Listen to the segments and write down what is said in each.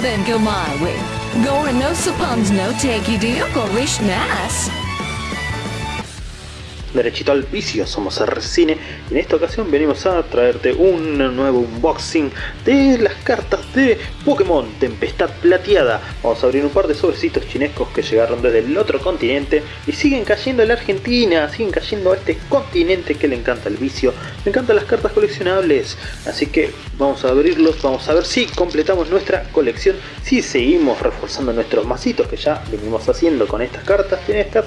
then go my way. Gore no suppons no take you deal go wish nas. Derechito al vicio, somos R-Cine y en esta ocasión venimos a traerte un nuevo unboxing de las cartas de Pokémon Tempestad Plateada. Vamos a abrir un par de sobrecitos chinescos que llegaron desde el otro continente y siguen cayendo en la Argentina, siguen cayendo a este continente que le encanta el vicio, le encantan las cartas coleccionables. Así que vamos a abrirlos, vamos a ver si completamos nuestra colección, si seguimos reforzando nuestros masitos que ya venimos haciendo con estas cartas chinescas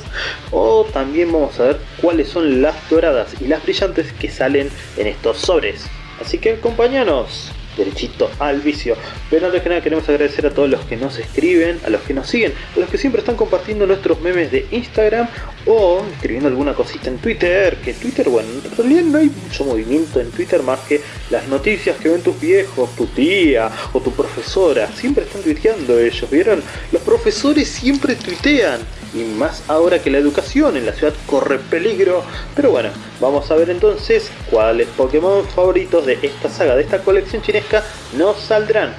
o también vamos a ver cuál son las doradas y las brillantes que salen en estos sobres. Así que acompáñanos derechito al vicio. Pero antes que nada queremos agradecer a todos los que nos escriben, a los que nos siguen, a los que siempre están compartiendo nuestros memes de Instagram o escribiendo alguna cosita en Twitter, que Twitter, bueno, en realidad no hay mucho movimiento en Twitter más que las noticias que ven tus viejos, tu tía o tu profesora, siempre están tuiteando ellos, ¿vieron? Los profesores siempre tuitean y más ahora que la educación en la ciudad corre peligro. Pero bueno, vamos a ver entonces cuáles Pokémon favoritos de esta saga, de esta colección chinesca, nos saldrán.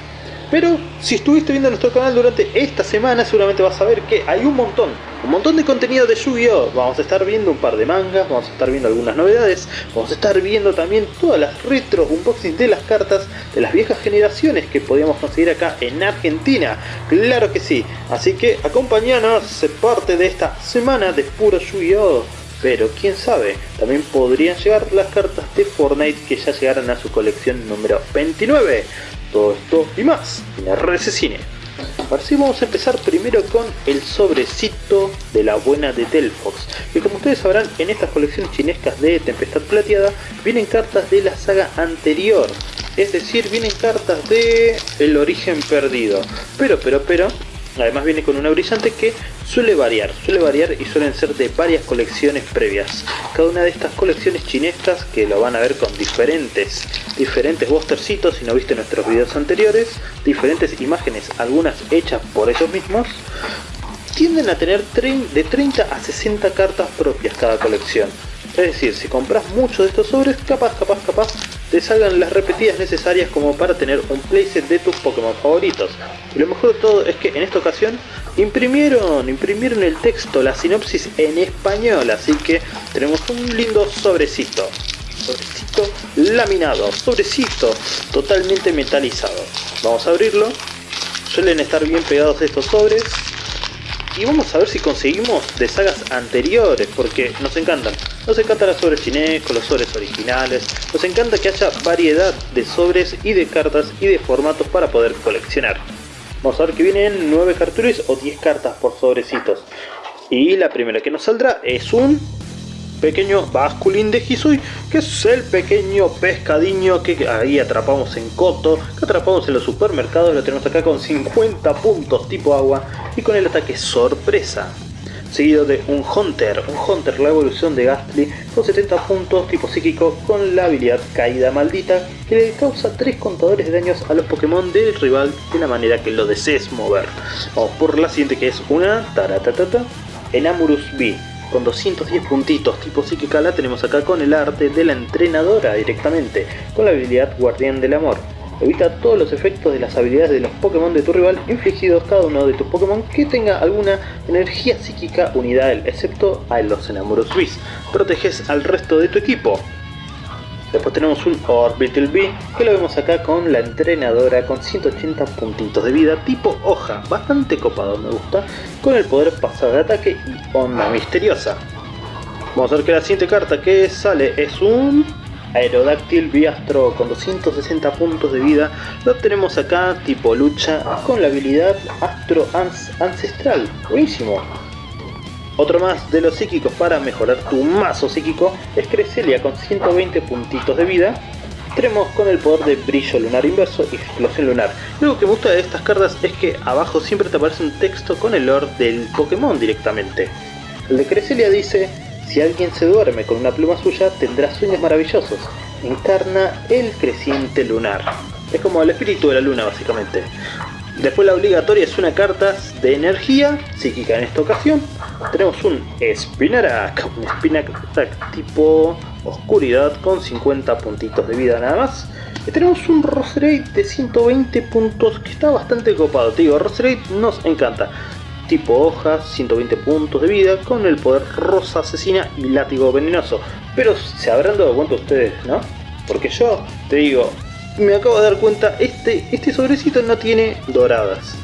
Pero si estuviste viendo nuestro canal durante esta semana seguramente vas a ver que hay un montón, un montón de contenido de Yu-Gi-Oh! Vamos a estar viendo un par de mangas, vamos a estar viendo algunas novedades, vamos a estar viendo también todas las retros, unboxings de las cartas de las viejas generaciones que podíamos conseguir acá en Argentina. Claro que sí, así que acompáñanos, se parte de esta semana de puro Yu-Gi-Oh! pero quién sabe, también podrían llegar las cartas de Fortnite que ya llegaron a su colección número 29. Todo esto y más en RS Cine. Vamos a empezar primero con el sobrecito de la buena de Delphox, que como ustedes sabrán en estas colecciones chinescas de Tempestad Plateada vienen cartas de la saga anterior, es decir, vienen cartas de El Origen Perdido, pero, pero, pero, Además viene con una brillante que suele variar, suele variar y suelen ser de varias colecciones previas. Cada una de estas colecciones chinescas, que lo van a ver con diferentes, diferentes bostercitos si no viste nuestros videos anteriores, diferentes imágenes, algunas hechas por ellos mismos, tienden a tener de 30 a 60 cartas propias cada colección. Es decir, si compras muchos de estos sobres, capaz, capaz, capaz, te salgan las repetidas necesarias como para tener un playset de tus Pokémon favoritos. Y lo mejor de todo es que en esta ocasión imprimieron, imprimieron el texto, la sinopsis en español, así que tenemos un lindo sobrecito. Sobrecito laminado, sobrecito totalmente metalizado. Vamos a abrirlo. Suelen estar bien pegados estos sobres, y vamos a ver si conseguimos de sagas anteriores, porque nos encantan. Nos encantan los sobres chinescos, los sobres originales, nos encanta que haya variedad de sobres y de cartas y de formatos para poder coleccionar. Vamos a ver que vienen 9 cartulinas o 10 cartas por sobrecitos. Y la primera que nos saldrá es un pequeño basculín de Hisui, que es el pequeño pescadiño que ahí atrapamos en Coto, que atrapamos en los supermercados, lo tenemos acá con 50 puntos tipo agua y con el ataque sorpresa. Seguido de un Hunter, un Hunter la evolución de Gastly con 70 puntos tipo psíquico con la habilidad caída maldita que le causa 3 contadores de daños a los Pokémon del rival de la manera que lo desees mover. Vamos por la siguiente que es una Taratatata, Enamurus B con 210 puntitos tipo psíquica la tenemos acá con el arte de la entrenadora directamente, con la habilidad guardián del amor. Evita todos los efectos de las habilidades de los Pokémon de tu rival infligidos cada uno de tus Pokémon que tenga alguna energía psíquica unida a él, excepto a los enamoros Bis. Proteges al resto de tu equipo. Después tenemos un Orbital B, que lo vemos acá con la entrenadora con 180 puntitos de vida, tipo hoja, bastante copado me gusta, con el poder pasado de ataque y onda misteriosa. Vamos a ver que la siguiente carta que sale es un Aerodáctil Biastro con 260 puntos de vida. Lo tenemos acá tipo lucha con la habilidad Astro Ancestral. Buenísimo. Otro más de los psíquicos para mejorar tu mazo psíquico es Cresselia con 120 puntitos de vida. Tenemos con el poder de brillo lunar inverso y explosión lunar. Lo que me gusta de estas cartas es que abajo siempre te aparece un texto con el lore del Pokémon directamente. El de Cresselia dice, si alguien se duerme con una pluma suya tendrá sueños maravillosos. Encarna el creciente lunar. Es como el espíritu de la luna básicamente. Después la obligatoria es una carta de energía psíquica en esta ocasión. Tenemos un Spinarak, un Spinarak tipo oscuridad con 50 puntitos de vida nada más. Y tenemos un Roserade de 120 puntos que está bastante copado. Te digo, Roserade nos encanta. Tipo hoja, 120 puntos de vida con el poder rosa asesina y látigo venenoso. Pero se habrán dado cuenta ustedes, ¿no? Porque yo te digo, me acabo de dar cuenta, este, este sobrecito no tiene doradas.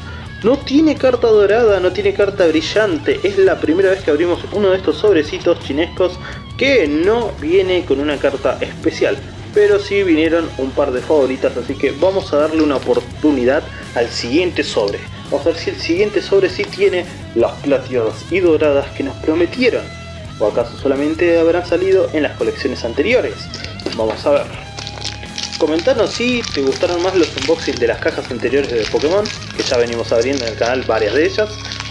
No tiene carta dorada, no tiene carta brillante. Es la primera vez que abrimos uno de estos sobrecitos chinescos que no viene con una carta especial. Pero sí vinieron un par de favoritas, así que vamos a darle una oportunidad al siguiente sobre. Vamos a ver si el siguiente sobre sí tiene las plateadas y doradas que nos prometieron. ¿O acaso solamente habrán salido en las colecciones anteriores? Vamos a ver. Comentanos si te gustaron más los unboxings de las cajas anteriores de Pokémon, que ya venimos abriendo en el canal varias de ellas,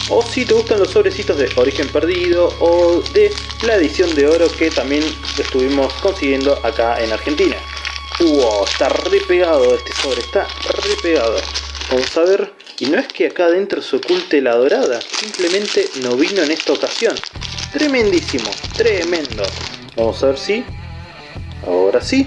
o si te gustan los sobrecitos de Origen Perdido o de la edición de oro que también estuvimos consiguiendo acá en Argentina. ¡Wow! Está re pegado este sobre, está re pegado. Vamos a ver, y no es que acá adentro se oculte la dorada, simplemente no vino en esta ocasión. Tremendísimo, tremendo. Vamos a ver si... Ahora sí,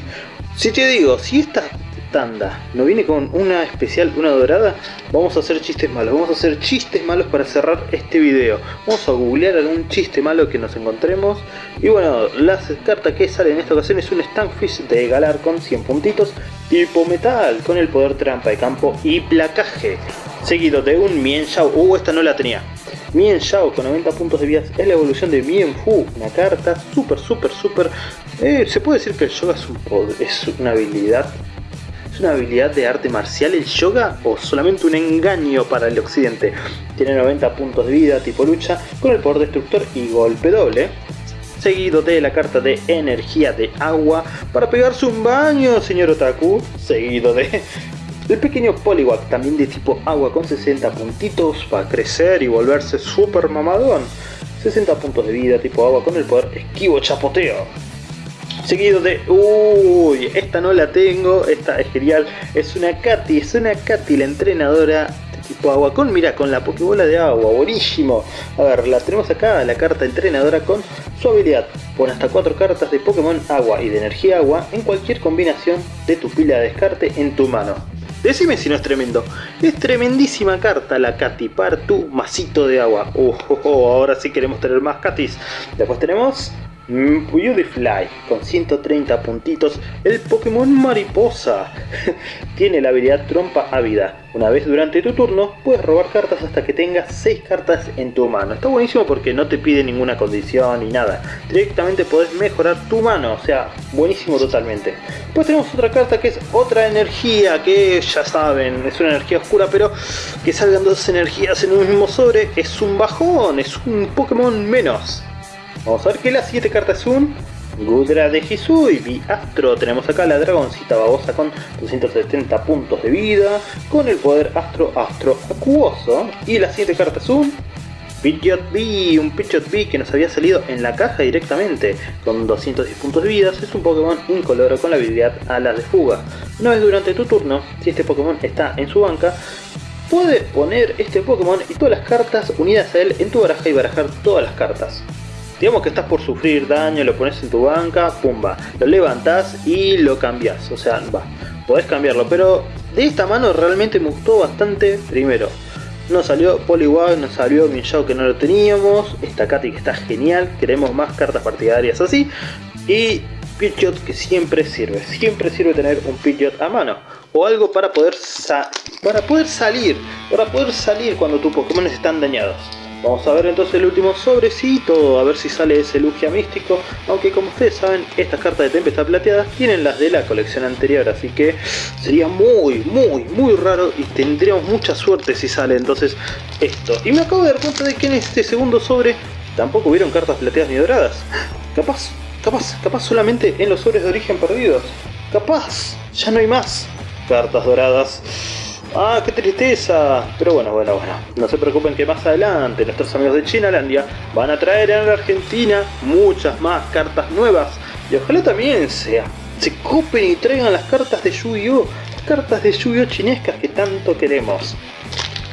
si te digo, si esta tanda no viene con una especial, una dorada, vamos a hacer chistes malos. Vamos a hacer chistes malos para cerrar este video. Vamos a googlear algún chiste malo que nos encontremos. Y bueno, la carta que sale en esta ocasión es un Stankfish de Galar con 100 puntitos. Tipo metal, con el poder trampa de campo y placaje. Seguido de un Mien Shao. Uh, esta no la tenía. Mien Shao con 90 puntos de vida es la evolución de Mien Fu, una carta súper, súper, súper... Eh, se puede decir que el yoga es, un es una habilidad ¿Es una habilidad de arte marcial el yoga o solamente un engaño para el occidente? Tiene 90 puntos de vida tipo lucha con el poder destructor y golpe doble. Seguido de la carta de energía de agua para pegarse un baño, señor Otaku. Seguido de el pequeño Poliwag, también de tipo agua con 60 puntitos para crecer y volverse super mamadón. 60 puntos de vida tipo agua con el poder esquivo chapoteo. Seguido de... Uy, esta no la tengo, esta es genial. Es una Katy, es una Katy, la entrenadora de tipo agua con, mira, con la Pokébola de agua, buenísimo. A ver, la tenemos acá, la carta entrenadora con su habilidad. Pon hasta 4 cartas de Pokémon agua y de energía agua en cualquier combinación de tu pila de descarte en tu mano. Decime si no es tremendo. Es tremendísima carta la Katy para tu masito de agua. Uh, oh, oh, ahora sí queremos tener más Katis. Después tenemos Beautyfly con 130 puntitos, el Pokémon Mariposa. Tiene la habilidad Trompa Ávida. Una vez durante tu turno puedes robar cartas hasta que tengas 6 cartas en tu mano. Está buenísimo porque no te pide ninguna condición ni nada. Directamente podés mejorar tu mano, o sea, buenísimo totalmente. Después tenemos otra carta que es otra energía, que ya saben, es una energía oscura, pero que salgan dos energías en un mismo sobre es un bajón, es un Pokémon menos. Vamos a ver que las 7 cartas son Gudra de Hisui, Astro, tenemos acá la dragoncita babosa con 270 puntos de vida, con el poder Astro Astro Acuoso, y las 7 cartas son Pidgeot B, un Pidgeot B que nos había salido en la caja directamente, con 210 puntos de vida, es un Pokémon incoloro con la habilidad Alas de Fuga. Una vez durante tu turno, si este Pokémon está en su banca, puedes poner este Pokémon y todas las cartas unidas a él en tu baraja y barajar todas las cartas. Digamos que estás por sufrir daño, lo pones en tu banca, pumba, lo levantas y lo cambias. O sea, va, podés cambiarlo, pero de esta mano realmente me gustó bastante. Primero, no salió Poliwag, no salió Minshao que no lo teníamos. Esta Katy que está genial, queremos más cartas partidarias así. Y Pidgeot que siempre sirve, siempre sirve tener un Pidgeot a mano. O algo para poder, para poder salir, para poder salir cuando tus Pokémon están dañados. Vamos a ver entonces el último sobrecito, a ver si sale ese Lugia místico, aunque como ustedes saben, estas cartas de Tempestad Plateadas tienen las de la colección anterior, así que sería muy, muy, muy raro y tendríamos mucha suerte si sale entonces esto. Y me acabo de dar cuenta de que en este segundo sobre tampoco hubieron cartas plateadas ni doradas. Capaz, capaz, capaz solamente en los sobres de origen perdidos. Capaz, ya no hay más cartas doradas. Ah, qué tristeza. Pero bueno, bueno, bueno. No se preocupen que más adelante nuestros amigos de Chinalandia van a traer en la Argentina muchas más cartas nuevas. Y ojalá también sea, se copen y traigan las cartas de Yu-Gi-Oh! Cartas de Yu-Gi-Oh! chinescas que tanto queremos.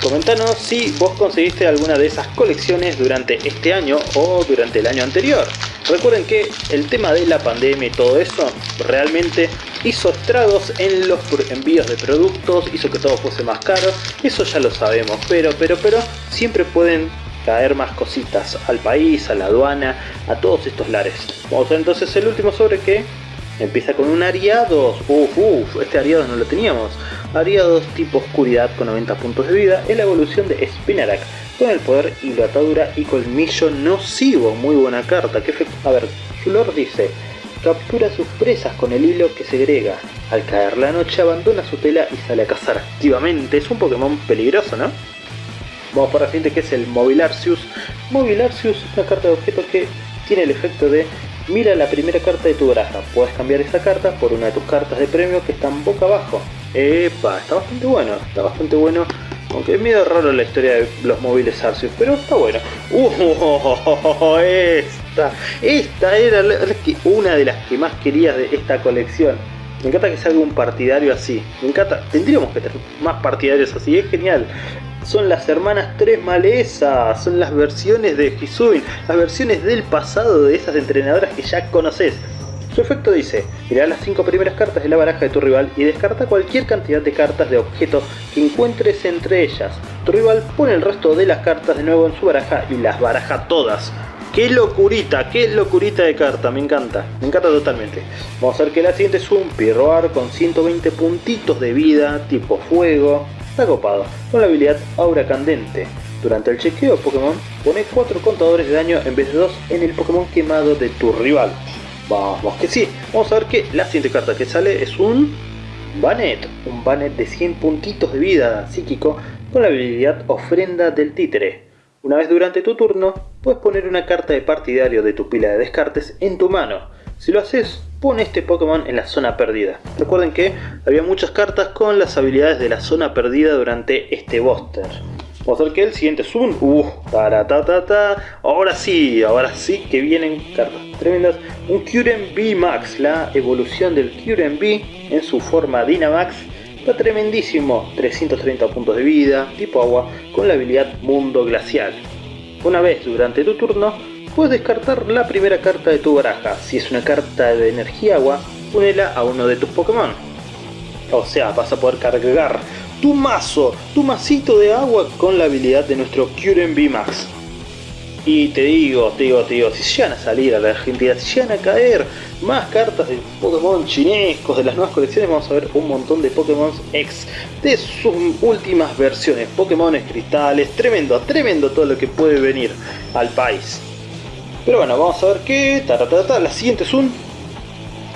Comentanos si vos conseguiste alguna de esas colecciones durante este año o durante el año anterior. Recuerden que el tema de la pandemia y todo eso realmente hizo estragos en los envíos de productos, hizo que todo fuese más caro, eso ya lo sabemos, pero, pero, pero siempre pueden caer más cositas al país, a la aduana, a todos estos lares. Vamos a ver entonces el último sobre que empieza con un Ariados, uff, uff, este Ariados no lo teníamos. Ariados tipo oscuridad con 90 puntos de vida, es la evolución de Spinarak con el poder hidratadura y colmillo nocivo, muy buena carta. ¿Qué a ver, su lord dice, captura sus presas con el hilo que segrega. Al caer la noche abandona su tela y sale a cazar activamente. Es un Pokémon peligroso, ¿no? Vamos para la siguiente que es el Mobilarcius. Mobilarcius es una carta de objeto que tiene el efecto de mira la primera carta de tu baraja. Puedes cambiar esa carta por una de tus cartas de premio que están boca abajo. Epa, está bastante bueno, está bastante bueno aunque es medio raro la historia de los móviles Arceus, pero está bueno. Uh, esta, esta era una de las que más quería de esta colección. Me encanta que salga un partidario así. Me encanta, tendríamos que tener más partidarios así, es genial. Son las hermanas Tres Malezas, son las versiones de Hisuin, las versiones del pasado de esas entrenadoras que ya conoces. Su efecto dice, mira las 5 primeras cartas de la baraja de tu rival y descarta cualquier cantidad de cartas de objeto que encuentres entre ellas. Tu rival pone el resto de las cartas de nuevo en su baraja y las baraja todas. ¡Qué locurita! ¡Qué locurita de carta! Me encanta, me encanta totalmente. Vamos a ver que la siguiente es un Pirroar con 120 puntitos de vida, tipo fuego. Está copado, con la habilidad Aura Candente. Durante el chequeo Pokémon, pone 4 contadores de daño en vez de 2 en el Pokémon quemado de tu rival. Vamos que sí. Vamos a ver que la siguiente carta que sale es un Banet. Un Banet de 100 puntitos de vida psíquico con la habilidad Ofrenda del Títere. Una vez durante tu turno, puedes poner una carta de partidario de tu pila de descartes en tu mano. Si lo haces, pone este Pokémon en la zona perdida. Recuerden que había muchas cartas con las habilidades de la zona perdida durante este booster. Vamos a ver que el siguiente un... Uh, ta, Ahora sí, ahora sí que vienen cartas tremendas. Un Kyurem B Max, la evolución del Kyurem B en su forma Dynamax. Está tremendísimo, 330 puntos de vida, tipo agua, con la habilidad Mundo Glacial. Una vez durante tu turno, puedes descartar la primera carta de tu baraja. Si es una carta de energía agua, ponela a uno de tus Pokémon. O sea, vas a poder cargar tu mazo, tu masito de agua con la habilidad de nuestro Curen Max. Y te digo, te digo, te digo, si llegan a salir a la Argentina, si llegan a caer más cartas de Pokémon chinescos de las nuevas colecciones, vamos a ver un montón de Pokémon X de sus últimas versiones, Pokémon cristales, tremendo, tremendo todo lo que puede venir al país. Pero bueno, vamos a ver qué, la siguiente es un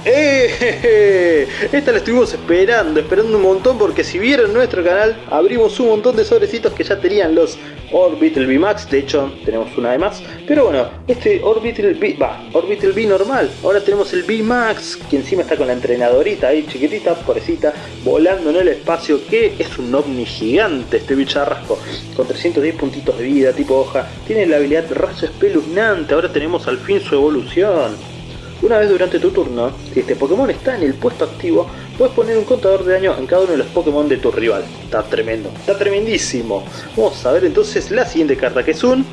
¡Eh! Esta la estuvimos esperando, esperando un montón porque si vieron nuestro canal abrimos un montón de sobrecitos que ya tenían los Orbital V-Max, de hecho tenemos una de más, pero bueno, este Orbital V, va, Orbital V normal, ahora tenemos el V-Max, que encima está con la entrenadorita ahí chiquitita, pobrecita, volando en el espacio, que es un ovni gigante este bicharrasco, con 310 puntitos de vida, tipo hoja, tiene la habilidad raso espeluznante, ahora tenemos al fin su evolución. Una vez durante tu turno, si este Pokémon está en el puesto activo, puedes poner un contador de daño en cada uno de los Pokémon de tu rival. Está tremendo, está tremendísimo. Vamos a ver entonces la siguiente carta que es un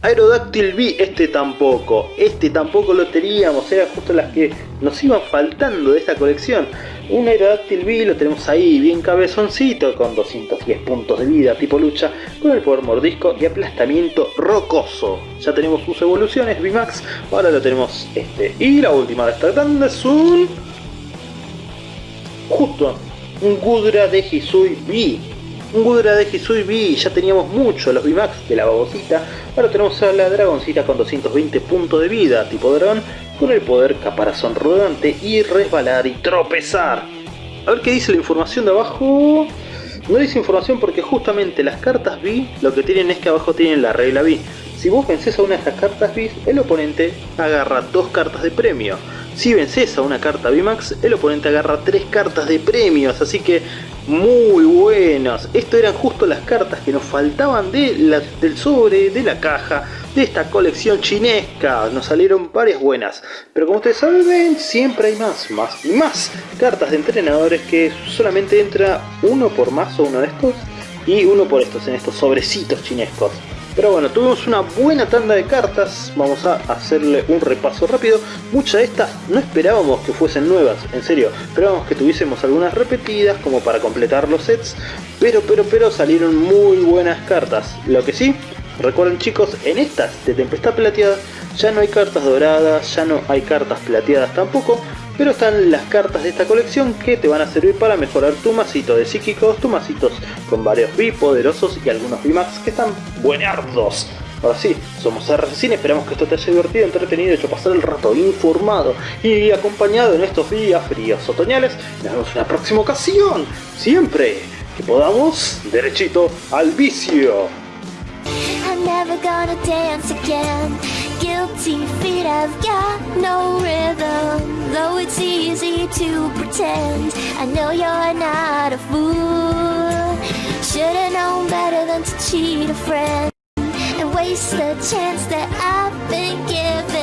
Aerodactyl V, este tampoco, este tampoco lo teníamos, eran justo las que nos iban faltando de esta colección. Un Aerodactyl V lo tenemos ahí, bien cabezoncito, con 210 puntos de vida tipo lucha, con el poder mordisco y aplastamiento rocoso. Ya tenemos sus evoluciones, VMAX, ahora lo tenemos este. Y la última de esta grande es un... Justo, un Gudra de Hisui V un Gudra de Hisui V, ya teníamos mucho los VMAX de la babosita, ahora tenemos a la dragoncita con 220 puntos de vida, tipo dragón, con el poder caparazón rodante y resbalar y tropezar. A ver qué dice la información de abajo. No dice información porque justamente las cartas V lo que tienen es que abajo tienen la regla V. Si vos vencés a una de estas cartas V, el oponente agarra dos cartas de premio. Si vences a una carta VMAX, el oponente agarra tres cartas de premios, así que muy buenos. Esto eran justo las cartas que nos faltaban de del sobre, de la caja, de esta colección chinesca. Nos salieron varias buenas. Pero como ustedes saben, siempre hay más, más y más cartas de entrenadores que solamente entra uno por más o uno de estos y uno por estos en estos sobrecitos chinescos. Pero bueno, tuvimos una buena tanda de cartas, vamos a hacerle un repaso rápido. Muchas de estas no esperábamos que fuesen nuevas, en serio, esperábamos que tuviésemos algunas repetidas como para completar los sets, pero pero pero salieron muy buenas cartas. Lo que sí, recuerden chicos, en estas de Tempestad Plateada ya no hay cartas doradas, ya no hay cartas plateadas tampoco, pero están las cartas de esta colección que te van a servir para mejorar tu masito de psíquicos, tu masitos con varios B poderosos y algunos B-Max que están buenardos. Ahora sí, somos RCCine, esperamos que esto te haya divertido, entretenido, hecho pasar el rato informado y acompañado en estos días fríos otoñales. Nos vemos en la próxima ocasión, siempre que podamos, derechito al vicio. Guilty feet have got no rhythm. Though it's easy to pretend. I know you're not a fool. Should've known better than to cheat a friend. And waste the chance that I've been given.